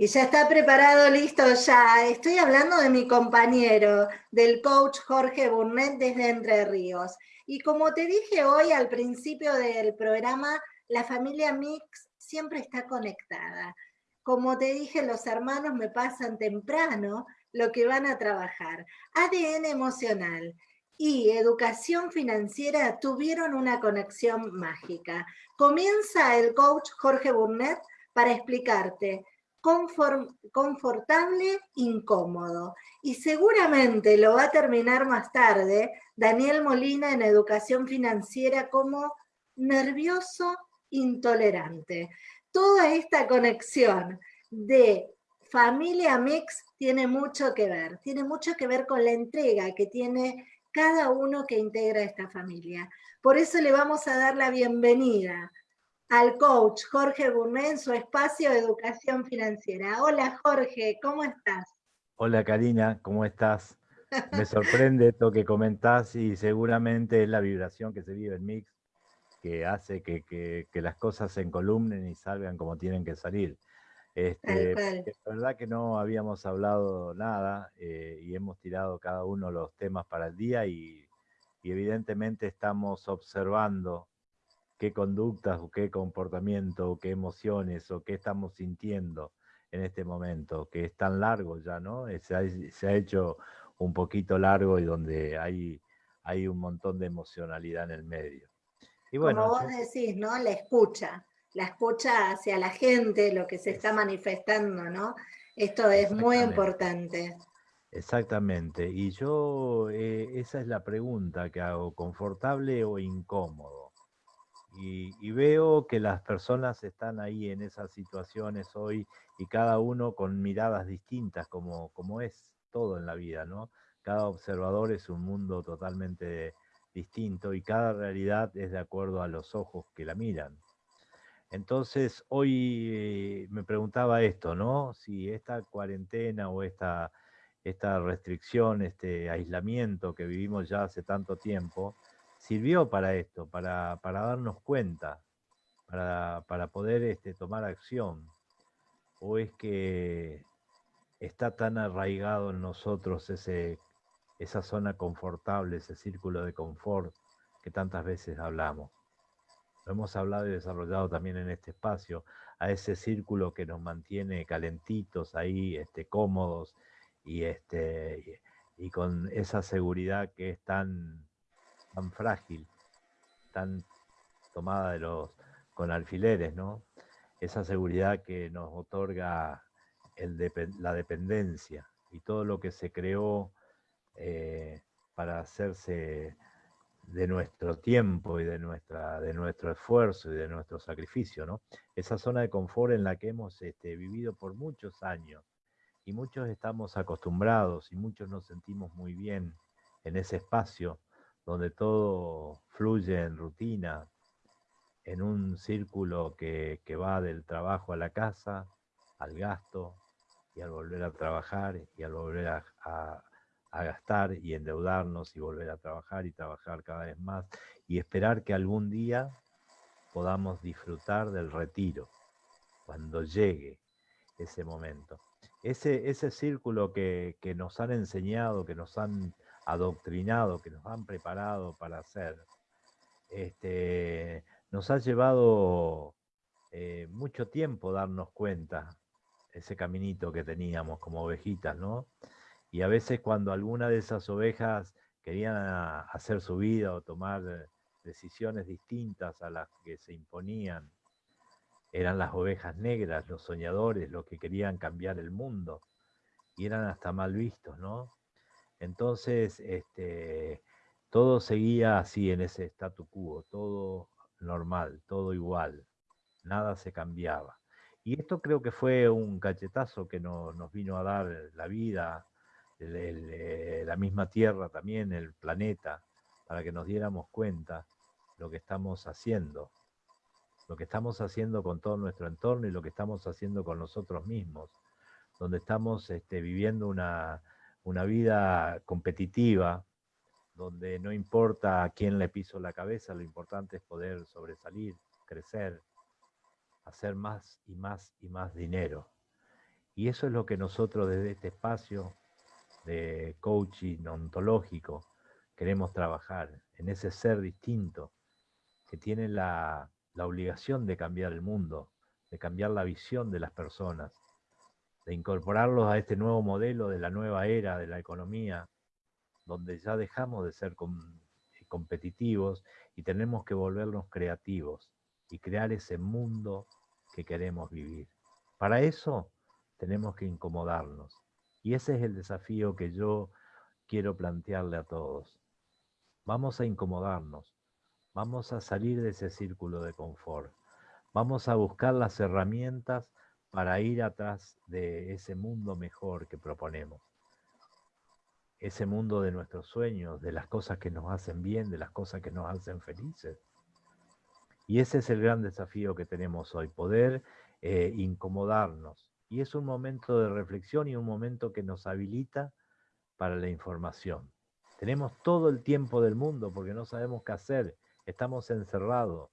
Y ya está preparado, listo ya. Estoy hablando de mi compañero, del coach Jorge Burnett desde Entre Ríos. Y como te dije hoy al principio del programa, la familia Mix siempre está conectada. Como te dije, los hermanos me pasan temprano lo que van a trabajar. ADN emocional y educación financiera tuvieron una conexión mágica. Comienza el coach Jorge Burnett para explicarte confortable, incómodo. Y seguramente lo va a terminar más tarde Daniel Molina en Educación Financiera como nervioso, intolerante. Toda esta conexión de familia mix tiene mucho que ver, tiene mucho que ver con la entrega que tiene cada uno que integra esta familia. Por eso le vamos a dar la bienvenida al coach Jorge Gourmet en su espacio de educación financiera. Hola Jorge, ¿cómo estás? Hola Karina, ¿cómo estás? Me sorprende esto que comentás y seguramente es la vibración que se vive en Mix que hace que, las cosas se encolumnen y salgan como tienen que salir. Este, la verdad que no habíamos hablado nada eh, y hemos tirado cada uno los temas para el día y evidentemente estamos observando qué conductas o qué comportamiento o qué emociones o qué estamos sintiendo en este momento, que es tan largo ya, ¿no? Eh, se ha, hecho un poquito largo y donde hay, hay un montón de emocionalidad en el medio. Y bueno, Como vos decís, ¿no? La escucha, la escucha hacia la gente, lo que se está manifestando, ¿no? Esto es muy importante. Exactamente. Y yo, eh, esa es la pregunta que hago, ¿confortable o incómodo? Y, veo que las personas están ahí en esas situaciones hoy y cada uno con miradas distintas, como, como es todo en la vida, ¿no? Cada observador es un mundo totalmente distinto y cada realidad es de acuerdo a los ojos que la miran. Entonces, hoy eh, me preguntaba esto, ¿no? Si esta cuarentena o esta, esta restricción, este aislamiento que vivimos ya hace tanto tiempo, sirvió para esto, para, darnos cuenta, para, poder este, tomar acción? ¿O es que está tan arraigado en nosotros ese, esa zona confortable, ese círculo de confort que tantas veces hablamos? Lo hemos hablado y desarrollado también en este espacio, a ese círculo que nos mantiene calentitos ahí, este, cómodos y, este, y con esa seguridad que es tan tan frágil, tan tomada de los, con alfileres, ¿no? Esa seguridad que nos otorga el la dependencia y todo lo que se creó eh, para hacerse de nuestro tiempo y de, nuestra, de nuestro esfuerzo y de nuestro sacrificio, ¿no? Esa zona de confort en la que hemos este, vivido por muchos años y muchos estamos acostumbrados y muchos nos sentimos muy bien en ese espacio donde todo fluye en rutina, en un círculo que, va del trabajo a la casa, al gasto, y al volver a trabajar, y al volver a, gastar y endeudarnos y volver a trabajar y trabajar cada vez más, y esperar que algún día podamos disfrutar del retiro, cuando llegue ese momento. Ese, ese círculo que, que nos han enseñado, que nos han adoctrinado, que nos han preparado para hacer, este, nos ha llevado eh, mucho tiempo darnos cuenta ese caminito que teníamos como ovejitas, ¿no? Y a veces cuando alguna de esas ovejas querían hacer su vida o tomar decisiones distintas a las que se imponían, eran las ovejas negras, los soñadores, los que querían cambiar el mundo, y eran hasta mal vistos, ¿no? Entonces, este, todo seguía así en ese statu quo, todo normal, todo igual, nada se cambiaba. Y esto creo que fue un cachetazo que nos vino a dar la vida, eh, la misma Tierra también, el planeta, para que nos diéramos cuenta lo que estamos haciendo, lo que estamos haciendo con todo nuestro entorno y lo que estamos haciendo con nosotros mismos, donde estamos este, viviendo una, una vida competitiva, donde no importa a quién le piso la cabeza, lo importante es poder sobresalir, crecer, hacer más y más y más dinero. Y eso es lo que nosotros desde este espacio de coaching ontológico queremos trabajar, en ese ser distinto que tiene la, la obligación de cambiar el mundo, de cambiar la visión de las personas, de incorporarlos a este nuevo modelo de la nueva era de la economía, donde ya dejamos de ser competitivos y tenemos que volvernos creativos y crear ese mundo que queremos vivir. Para eso tenemos que incomodarnos. Y ese es el desafío que yo quiero plantearle a todos. Vamos a incomodarnos, vamos a salir de ese círculo de confort, vamos a buscar las herramientas para ir atrás de ese mundo mejor que proponemos. Ese mundo de nuestros sueños, de las cosas que nos hacen bien, de las cosas que nos hacen felices. Y ese es el gran desafío que tenemos hoy, poder eh, incomodarnos. Y es un momento de reflexión y un momento que nos habilita para la información. Tenemos todo el tiempo del mundo porque no sabemos qué hacer, estamos encerrados.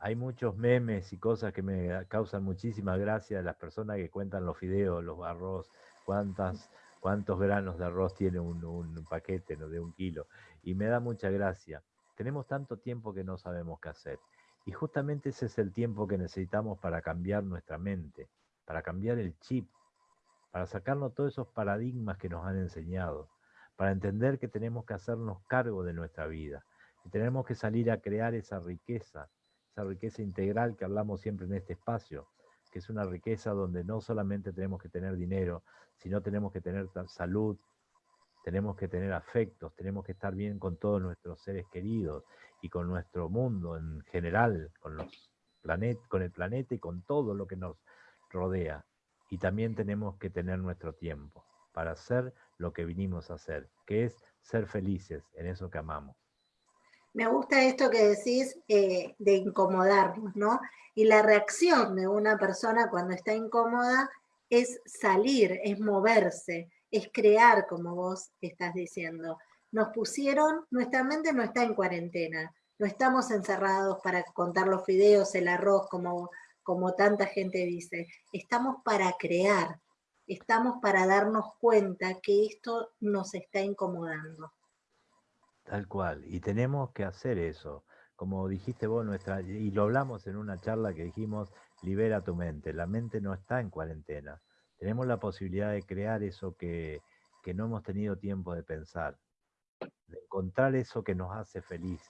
Hay muchos memes y cosas que me causan muchísima gracia las personas que cuentan los fideos, los arroz, cuántas, cuántos granos de arroz tiene un, paquete ¿no? de un kilo. Y me da mucha gracia. Tenemos tanto tiempo que no sabemos qué hacer. Y justamente ese es el tiempo que necesitamos para cambiar nuestra mente, para cambiar el chip, para sacarnos todos esos paradigmas que nos han enseñado, para entender que tenemos que hacernos cargo de nuestra vida, y tenemos que salir a crear esa riqueza riqueza integral que hablamos siempre en este espacio, que es una riqueza donde no solamente tenemos que tener dinero, sino tenemos que tener salud, tenemos que tener afectos, tenemos que estar bien con todos nuestros seres queridos y con nuestro mundo en general, con, los planet, con el planeta y con todo lo que nos rodea. Y también tenemos que tener nuestro tiempo para hacer lo que vinimos a hacer, que es ser felices en eso que amamos. Me gusta esto que decís eh, de incomodarnos, ¿no? Y la reacción de una persona cuando está incómoda es salir, es moverse, es crear, como vos estás diciendo. Nos pusieron, nuestra mente no está en cuarentena, no estamos encerrados para contar los fideos, el arroz, como, como tanta gente dice. Estamos para crear, estamos para darnos cuenta que esto nos está incomodando. Tal cual. Y tenemos que hacer eso. Como dijiste vos, nuestra, y lo hablamos en una charla que dijimos, libera tu mente. La mente no está en cuarentena. Tenemos la posibilidad de crear eso que, que no hemos tenido tiempo de pensar. De encontrar eso que nos hace feliz.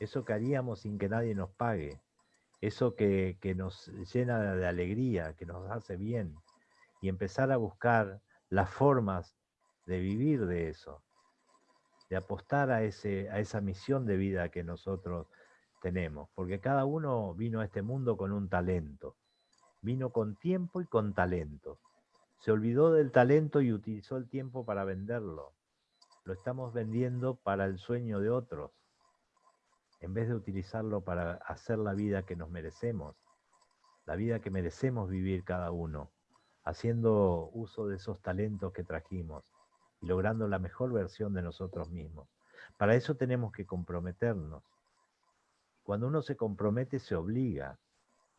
Eso que haríamos sin que nadie nos pague. Eso que, que nos llena de alegría, que nos hace bien. Y empezar a buscar las formas de vivir de eso de apostar a, ese, a esa misión de vida que nosotros tenemos, porque cada uno vino a este mundo con un talento, vino con tiempo y con talento. Se olvidó del talento y utilizó el tiempo para venderlo. Lo estamos vendiendo para el sueño de otros, en vez de utilizarlo para hacer la vida que nos merecemos, la vida que merecemos vivir cada uno, haciendo uso de esos talentos que trajimos logrando la mejor versión de nosotros mismos. Para eso tenemos que comprometernos. Cuando uno se compromete, se obliga.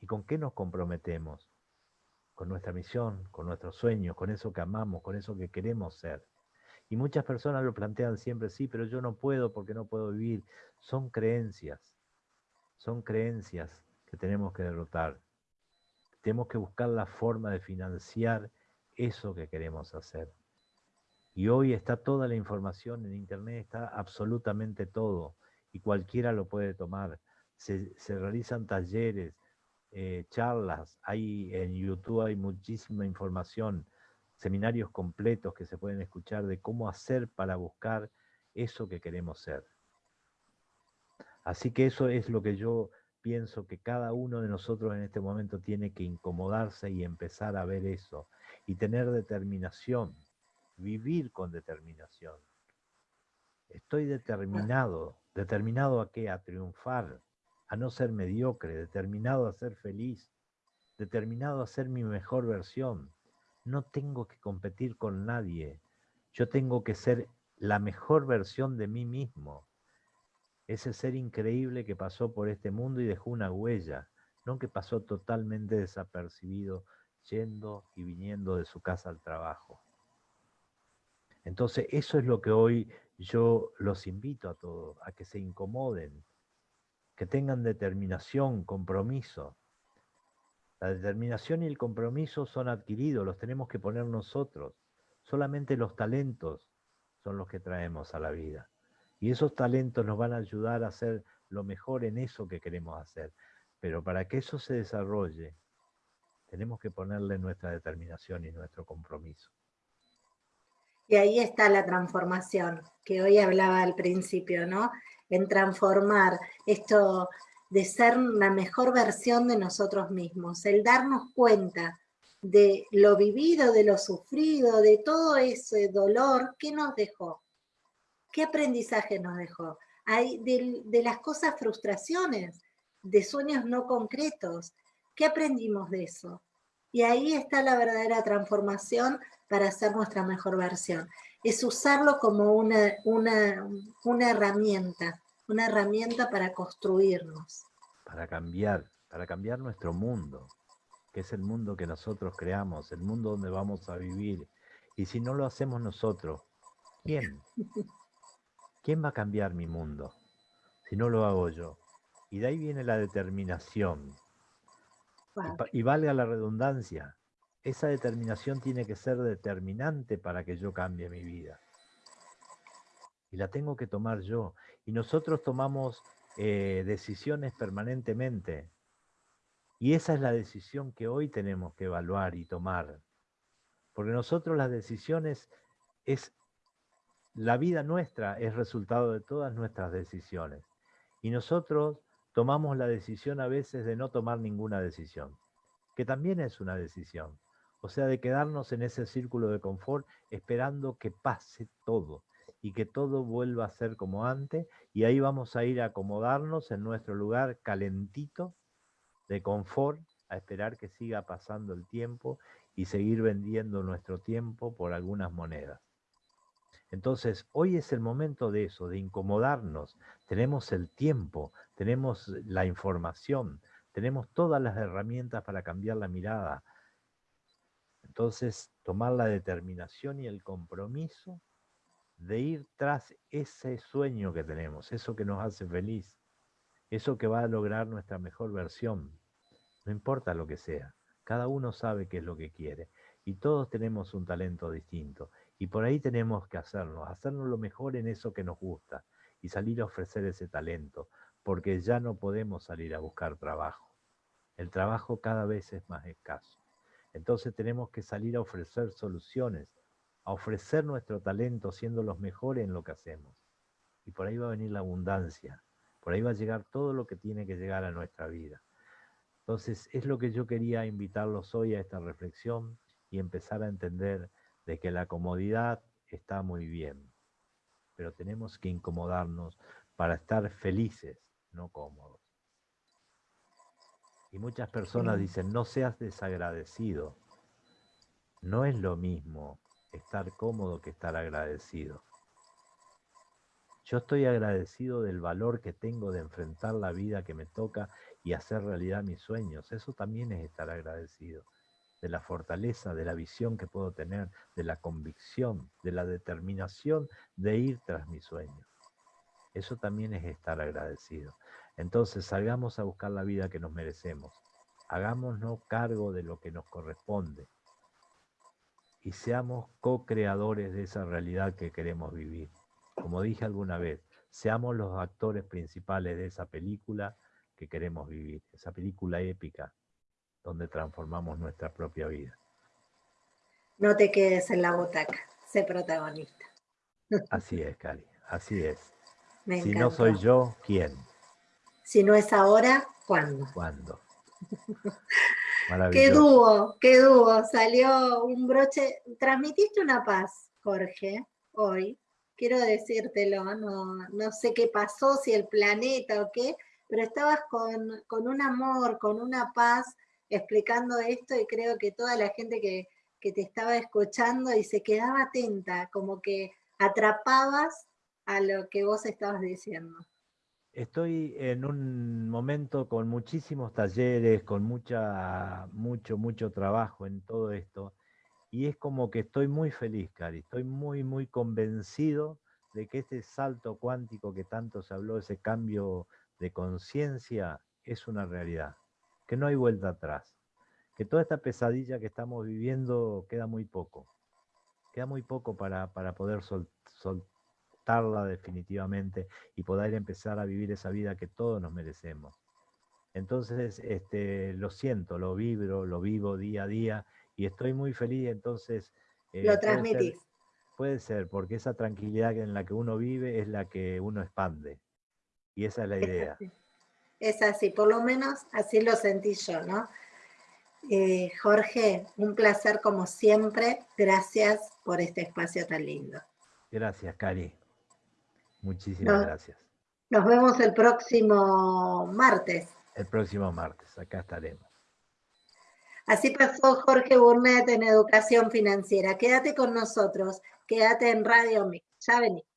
¿Y con qué nos comprometemos? Con nuestra misión, con nuestros sueños, con eso que amamos, con eso que queremos ser. Y muchas personas lo plantean siempre, sí, pero yo no puedo porque no puedo vivir. Son creencias, son creencias que tenemos que derrotar. Tenemos que buscar la forma de financiar eso que queremos hacer. Y hoy está toda la información en Internet, está absolutamente todo, y cualquiera lo puede tomar. Se, realizan talleres, eh, charlas, hay en YouTube hay muchísima información, seminarios completos que se pueden escuchar de cómo hacer para buscar eso que queremos ser. Así que eso es lo que yo pienso que cada uno de nosotros en este momento tiene que incomodarse y empezar a ver eso y tener determinación vivir con determinación. Estoy determinado, determinado a qué? A triunfar, a no ser mediocre, determinado a ser feliz, determinado a ser mi mejor versión. No tengo que competir con nadie. Yo tengo que ser la mejor versión de mí mismo. Ese ser increíble que pasó por este mundo y dejó una huella, no que pasó totalmente desapercibido yendo y viniendo de su casa al trabajo. Entonces, eso es lo que hoy yo los invito a todos, a que se incomoden, que tengan determinación, compromiso. La determinación y el compromiso son adquiridos, los tenemos que poner nosotros. Solamente los talentos son los que traemos a la vida. Y esos talentos nos van a ayudar a hacer lo mejor en eso que queremos hacer. Pero para que eso se desarrolle, tenemos que ponerle nuestra determinación y nuestro compromiso. Y ahí está la transformación, que hoy hablaba al principio, ¿no? En transformar esto de ser la mejor versión de nosotros mismos, el darnos cuenta de lo vivido, de lo sufrido, de todo ese dolor, ¿qué nos dejó? ¿Qué aprendizaje nos dejó? De, de las cosas frustraciones, de sueños no concretos. ¿Qué aprendimos de eso? Y ahí está la verdadera transformación para hacer nuestra mejor versión. Es usarlo como una, una, una herramienta, una herramienta para construirnos. Para cambiar, para cambiar nuestro mundo, que es el mundo que nosotros creamos, el mundo donde vamos a vivir. Y si no lo hacemos nosotros, ¿quién? ¿Quién va a cambiar mi mundo si no lo hago yo? Y de ahí viene la determinación. Y, valga la redundancia, esa determinación tiene que ser determinante para que yo cambie mi vida. Y la tengo que tomar yo. Y nosotros tomamos eh, decisiones permanentemente. Y esa es la decisión que hoy tenemos que evaluar y tomar. Porque nosotros las decisiones es, la vida nuestra es resultado de todas nuestras decisiones. Y nosotros tomamos la decisión a veces de no tomar ninguna decisión, que también es una decisión. O sea, de quedarnos en ese círculo de confort esperando que pase todo y que todo vuelva a ser como antes y ahí vamos a ir a acomodarnos en nuestro lugar calentito de confort a esperar que siga pasando el tiempo y seguir vendiendo nuestro tiempo por algunas monedas. Entonces, hoy es el momento de eso, de incomodarnos. Tenemos el tiempo, tenemos la información, tenemos todas las herramientas para cambiar la mirada. Entonces, tomar la determinación y el compromiso de ir tras ese sueño que tenemos, eso que nos hace feliz, eso que va a lograr nuestra mejor versión. No importa lo que sea, cada uno sabe qué es lo que quiere y todos tenemos un talento distinto y por ahí tenemos que hacerlo, hacernos lo mejor en eso que nos gusta y salir a ofrecer ese talento, porque ya no podemos salir a buscar trabajo. El trabajo cada vez es más escaso. Entonces tenemos que salir a ofrecer soluciones, a ofrecer nuestro talento siendo los mejores en lo que hacemos. Y por ahí va a venir la abundancia, por ahí va a llegar todo lo que tiene que llegar a nuestra vida. Entonces es lo que yo quería invitarlos hoy a esta reflexión y empezar a entender de que la comodidad está muy bien, pero tenemos que incomodarnos para estar felices, no cómodos. Y muchas personas dicen, no seas desagradecido. No es lo mismo estar cómodo que estar agradecido. Yo estoy agradecido del valor que tengo de enfrentar la vida que me toca y hacer realidad mis sueños. Eso también es estar agradecido de la fortaleza, de la visión que puedo tener, de la convicción, de la determinación de ir tras mi sueño. Eso también es estar agradecido. Entonces salgamos a buscar la vida que nos merecemos. Hagámonos cargo de lo que nos corresponde. Y seamos co-creadores de esa realidad que queremos vivir. Como dije alguna vez, seamos los actores principales de esa película que queremos vivir, esa película épica donde transformamos nuestra propia vida. No te quedes en la butaca, sé protagonista. Así es, Cari, así es. si no soy yo, ¿quién? Si no es ahora, ¿cuándo? ¿Cuándo? Qué dúo, qué dúo. Salió un broche. Transmitiste una paz, Jorge, hoy. Quiero decírtelo, no, no sé qué pasó, si el planeta o qué, pero estabas con, con un amor, con una paz explicando esto y creo que toda la gente que, te estaba escuchando y se quedaba atenta, como que atrapabas a lo que vos estabas diciendo. Estoy en un momento con muchísimos talleres, con mucha, mucho, mucho trabajo en todo esto. Y es como que estoy muy feliz, Cari. Estoy muy, muy convencido de que este salto cuántico que tanto se habló, ese cambio de conciencia, es una realidad. Que no hay vuelta atrás. Que toda esta pesadilla que estamos viviendo queda muy poco. Queda muy poco para, para poder soltar definitivamente y poder empezar a vivir esa vida que todos nos merecemos. Entonces, este, lo siento, lo vibro, lo vivo día a día y estoy muy feliz, entonces... Eh, lo transmitís. Puede ser, porque esa tranquilidad en la que uno vive es la que uno expande. Y esa es la idea. Es así, por lo menos así lo sentí yo, ¿no? Eh, Jorge, un placer como siempre. Gracias por este espacio tan lindo. Gracias, Cari. Muchísimas gracias. Nos vemos el próximo martes. El próximo martes, acá estaremos. Así pasó Jorge Burnett en Educación Financiera. Quédate con nosotros, quédate en Radio Mix. Ya venimos.